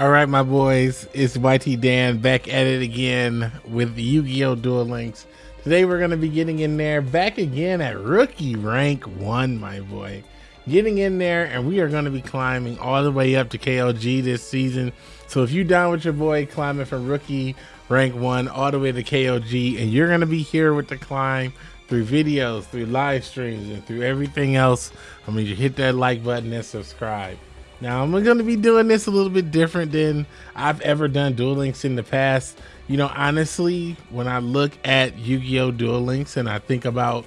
All right, my boys, it's YT Dan back at it again with Yu-Gi-Oh! Duel Links. Today we're going to be getting in there back again at rookie rank 1, my boy. Getting in there and we are going to be climbing all the way up to KOG this season. So if you're down with your boy climbing from rookie rank 1 all the way to KOG, and you're going to be here with the climb through videos, through live streams, and through everything else, I mean, you hit that like button and subscribe. Now I'm going to be doing this a little bit different than I've ever done Duel Links in the past. You know, honestly, when I look at Yu-Gi-Oh! Duel Links and I think about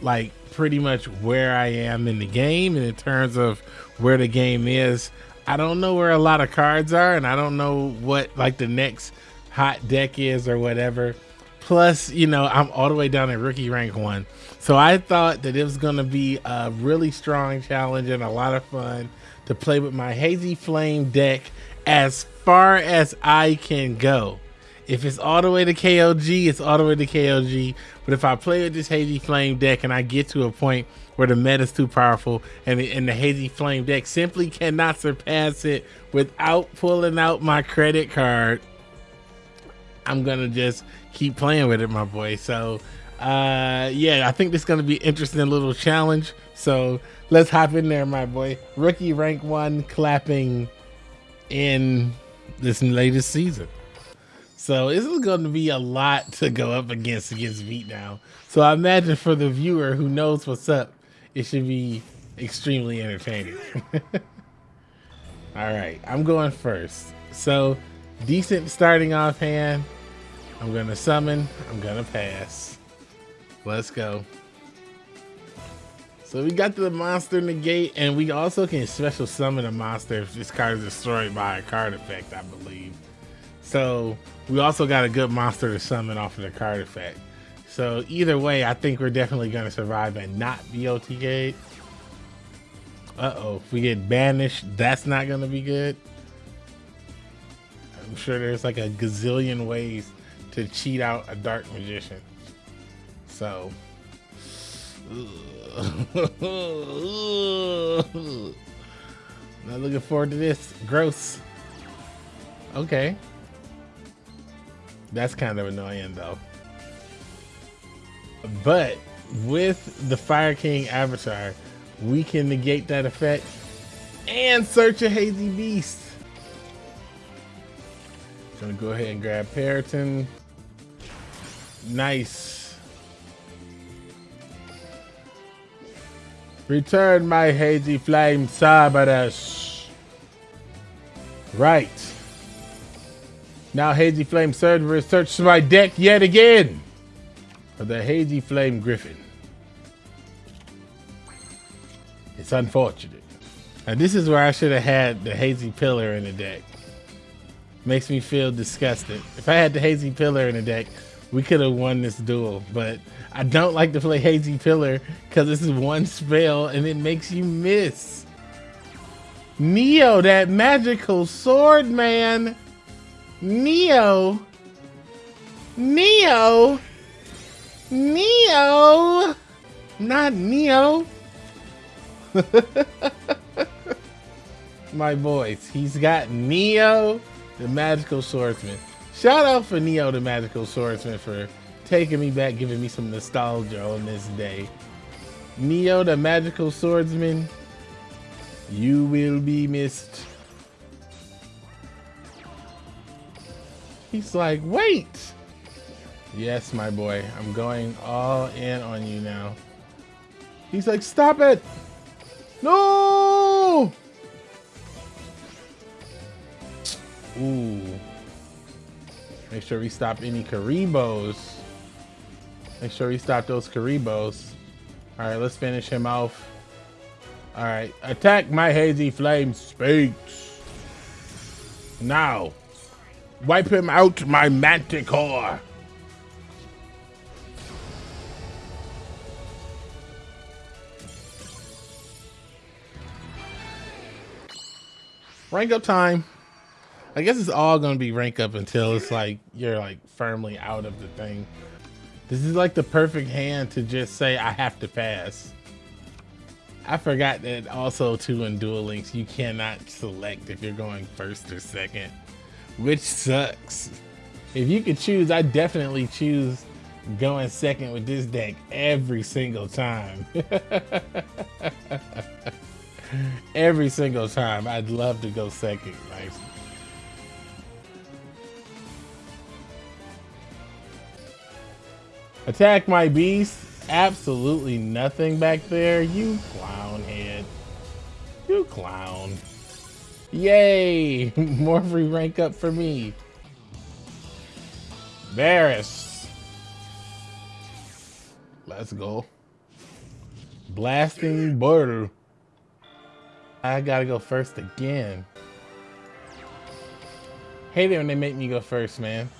like pretty much where I am in the game and in terms of where the game is, I don't know where a lot of cards are and I don't know what like the next hot deck is or whatever. Plus, you know, I'm all the way down at rookie rank one. So I thought that it was going to be a really strong challenge and a lot of fun to play with my Hazy Flame deck as far as I can go. If it's all the way to KOG, it's all the way to KOG. But if I play with this Hazy Flame deck and I get to a point where the meta is too powerful and the, and the Hazy Flame deck simply cannot surpass it without pulling out my credit card, I'm gonna just keep playing with it, my boy. So, uh, yeah, I think this is gonna be interesting little challenge. So let's hop in there, my boy. Rookie rank one clapping in this latest season. So this is going to be a lot to go up against against Beat now. So I imagine for the viewer who knows what's up, it should be extremely entertaining. All right, I'm going first. So decent starting off hand. I'm gonna summon. I'm gonna pass. Let's go. So we got the monster negate, and we also can special summon a monster if this card is destroyed by a card effect, I believe. So we also got a good monster to summon off of the card effect. So either way, I think we're definitely going to survive and not be OTK. Uh-oh, if we get banished, that's not going to be good. I'm sure there's like a gazillion ways to cheat out a Dark Magician. So Not looking forward to this. Gross. Okay. That's kind of annoying though. But with the Fire King avatar, we can negate that effect and search a Hazy Beast. Gonna go ahead and grab Peryton. Nice. Return my hazy flame, Cerberus. Right. Now Hazy Flame Cerberus searches my deck yet again for the Hazy Flame Griffin. It's unfortunate. And this is where I should have had the Hazy Pillar in the deck. Makes me feel disgusted. If I had the Hazy Pillar in the deck, we could have won this duel, but I don't like to play Hazy Pillar because this is one spell and it makes you miss. Neo, that magical sword man. Neo. Neo. Neo. Not Neo. My voice. He's got Neo, the magical swordsman. Shout out for Neo, the magical swordsman, for taking me back, giving me some nostalgia on this day. Neo, the magical swordsman, you will be missed. He's like, wait. Yes, my boy, I'm going all in on you now. He's like, stop it. No. Ooh. Make sure we stop any Kuribohs. Make sure we stop those Kuribohs. All right, let's finish him off. All right, attack my hazy flame Sphinx. Now, wipe him out, my manticore. Rank up time. I guess it's all gonna be rank up until it's like you're like firmly out of the thing. This is like the perfect hand to just say I have to pass. I forgot that also too in Duel Links you cannot select if you're going first or second, which sucks. If you could choose, I definitely choose going second with this deck every single time. every single time. I'd love to go second. Nice. Attack my beast. Absolutely nothing back there. You clown head. You clown. Yay! More free rank up for me. Varus. Let's go. Blasting Border. I gotta go first again. Hate it when they make me go first, man.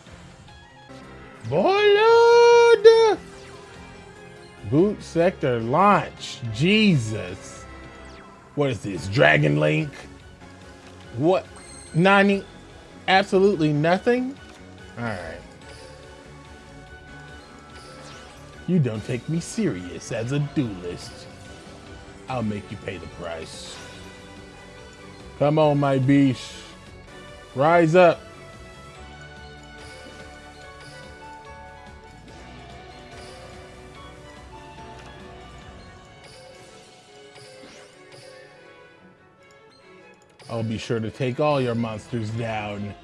Boy, Boot sector launch. Jesus. What is this? Dragon Link? What? Nani? Absolutely nothing? Alright. You don't take me serious as a duelist. I'll make you pay the price. Come on, my beast. Rise up. I'll be sure to take all your monsters down.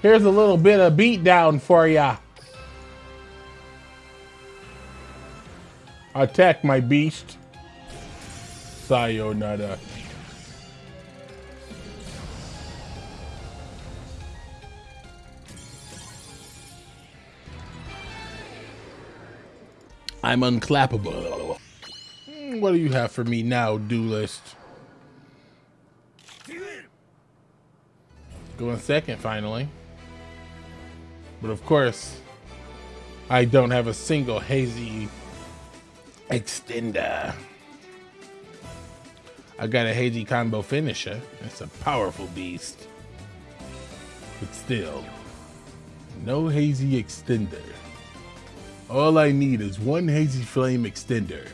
Here's a little bit of beatdown for ya. Attack my beast. Sayonara. I'm unclappable. Hmm, what do you have for me now, duelist? Going second, finally. But of course, I don't have a single hazy extender. I got a hazy combo finisher. It's a powerful beast. But still, no hazy extender. All I need is one hazy flame extender,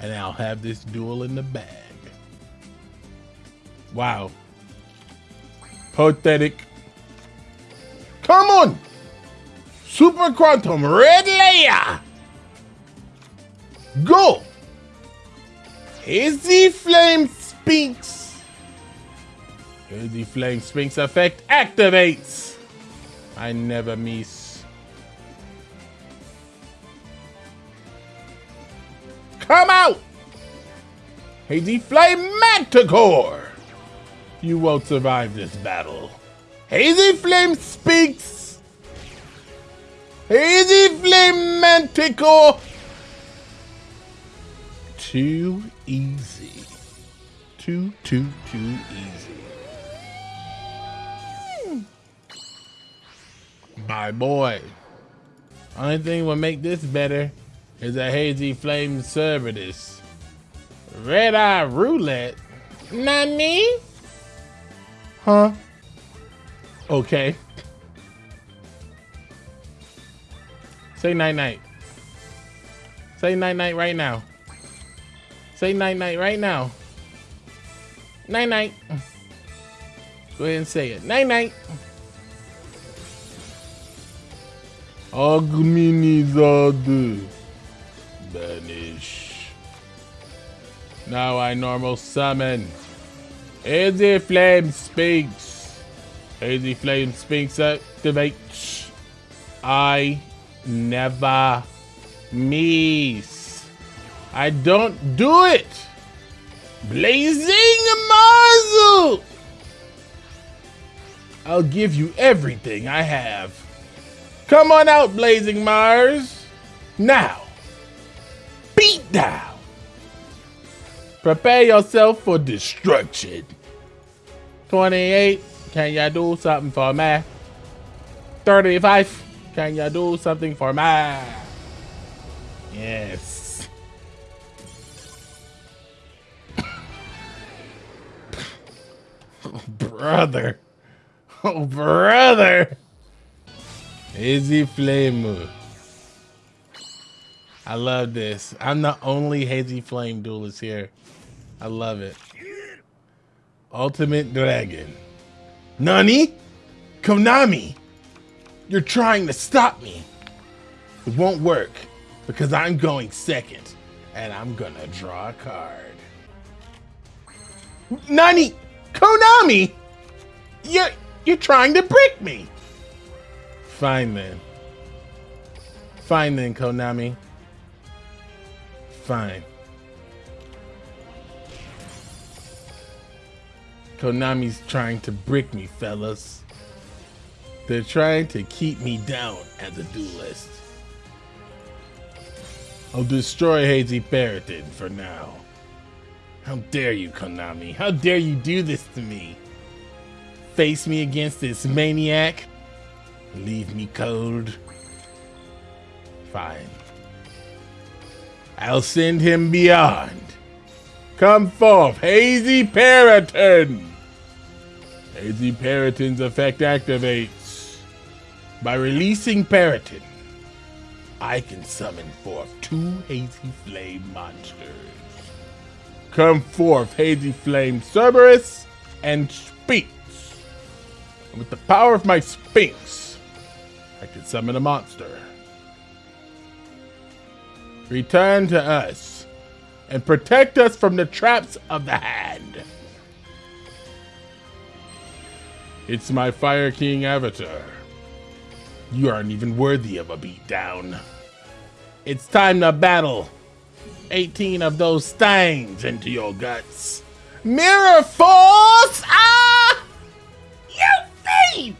and I'll have this duel in the bag. Wow. Pathetic. Come on! Super Quantum Red Layer! Go! Hazy Flame Sphinx. Hazy Flame Sphinx effect activates. I never miss. Come out! Hazy Flame Manticore! You won't survive this battle. Hazy Flame Sphinx! Hazy Flame Manticore! Too easy. Too, too, too easy. My boy. Only thing will make this better is a Hazy Flame Cerberus. Red Eye Roulette? Nani? Huh? Okay. Say night night. Say night night right now. Say night night right now. Night night. Go ahead and say it. Night night. Agminizade. Banish. Now I normal summon. Hazy Flame Sphinx. Hazy Flame Sphinx activates. I never miss. I don't do it. Blazing muzzle. I'll give you everything I have. Come on out, Blazing Mars. Now, beat down. Prepare yourself for destruction. 28, can y'all do something for me? 35, can y'all do something for me? Yes. oh, brother. Oh, brother. Easy flame. I love this. I'm the only Hazy Flame duelist here. I love it. Ultimate Dragon. Nani? Konami! You're trying to stop me. It won't work because I'm going second and I'm gonna draw a card. Nani? Konami? You're, you're trying to brick me. Fine then. Fine then, Konami. Fine. Konami's trying to brick me, fellas. They're trying to keep me down as a duelist. I'll destroy Hazy Peryton for now. How dare you, Konami? How dare you do this to me? Face me against this maniac? Leave me cold? Fine. I'll send him beyond. Come forth, Hazy Peryton! Hazy Peryton's effect activates. By releasing Peryton, I can summon forth two Hazy Flame monsters. Come forth, Hazy Flame Cerberus and Sphinx. With the power of my Sphinx, I can summon a monster. Return to us and protect us from the traps of the hand. It's my Fire King avatar. You aren't even worthy of a beatdown. It's time to battle. 18 of those stangs into your guts. Mirror Force! Ah! You fiend!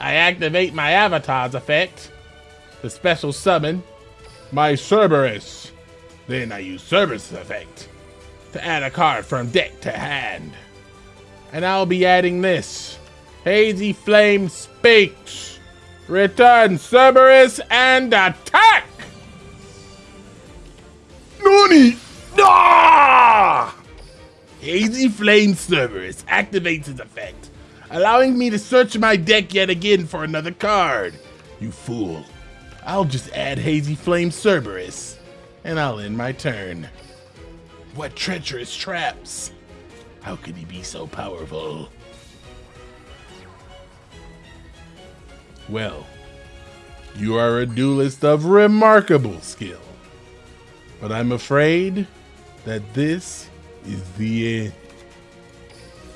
I activate my avatar's effect, the special summon, my Cerberus. Then I use Cerberus effect to add a card from deck to hand. And I'll be adding this. Hazy Flame Sphinx. Return Cerberus and attack! Nani! Ah! Hazy Flame Cerberus activates his effect, allowing me to search my deck yet again for another card. You fool. I'll just add Hazy Flame Cerberus, and I'll end my turn. What treacherous traps! How could he be so powerful? Well, you are a duelist of remarkable skill. But I'm afraid that this is the end.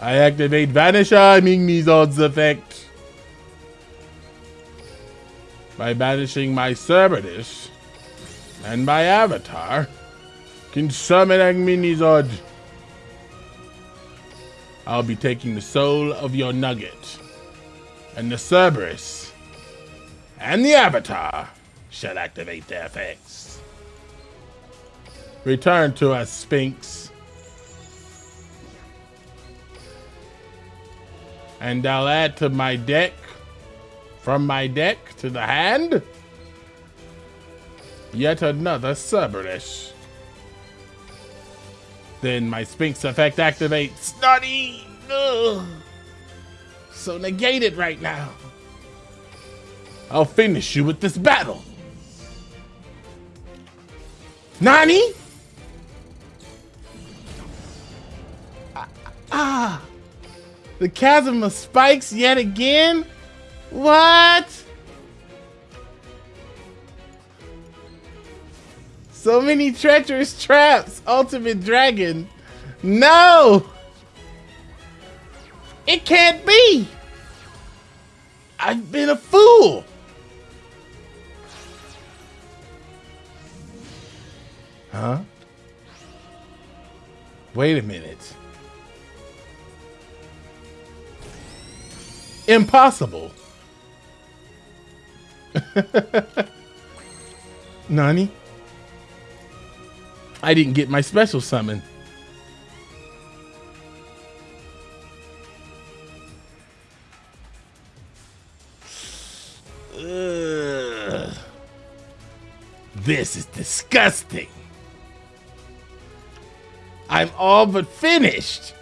I activate Vanisher Migmizod's effect. By banishing my Cerberus and my avatar, can summon Agminizod. I'll be taking the soul of your nugget, and the Cerberus and the avatar shall activate their effects. Return to us, Sphinx. And I'll add to my deck, from my deck to the hand, yet another Cerberus. Then my Sphinx effect activates. Snotty! So negated right now. I'll finish you with this battle. Nani? Ah, ah, the chasm of spikes yet again? What? So many treacherous traps, Ultimate Dragon. No! It can't be! I've been a fool! Huh? Wait a minute. Impossible. Nani? I didn't get my special summon. This is disgusting. I'm all but finished.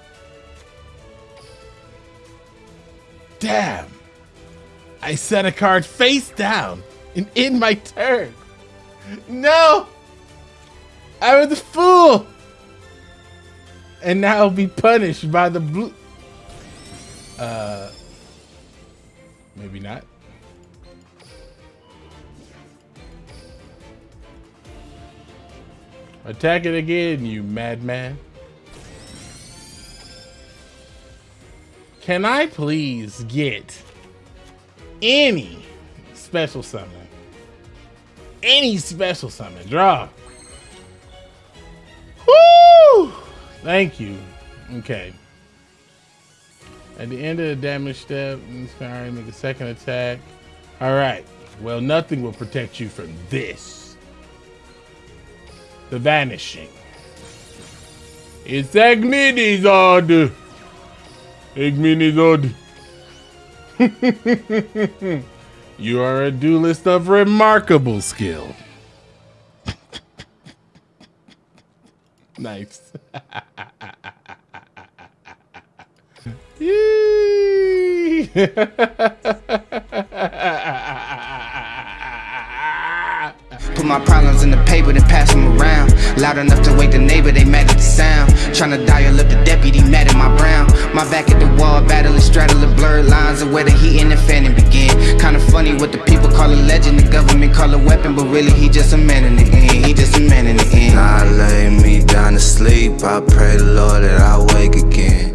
Damn. I set a card face down and in my turn. No! I was a fool! And now I'll be punished by the blue. Uh. Maybe not. Attack it again, you madman. Can I please get any special summon? Any special summon. Draw. Woo! Thank you. Okay. At the end of the damage step, inspiring, make a second attack. All right. Well, nothing will protect you from this. The Vanishing. It's Agminizod. Agminizod. you are a duelist of remarkable skill. nice. Yee! my problems in the paper and pass them around. Loud enough to wake the neighbor, they mad at the sound. Tryna dial up the deputy, mad at my brown. My back at the wall, battling, straddling blurred lines of where the heat and the fanning begin. Kinda funny what the people call a legend, the government call a weapon, but really he just a man in the end. He just a man in the end. I lay me down to sleep, I pray the Lord that I wake again.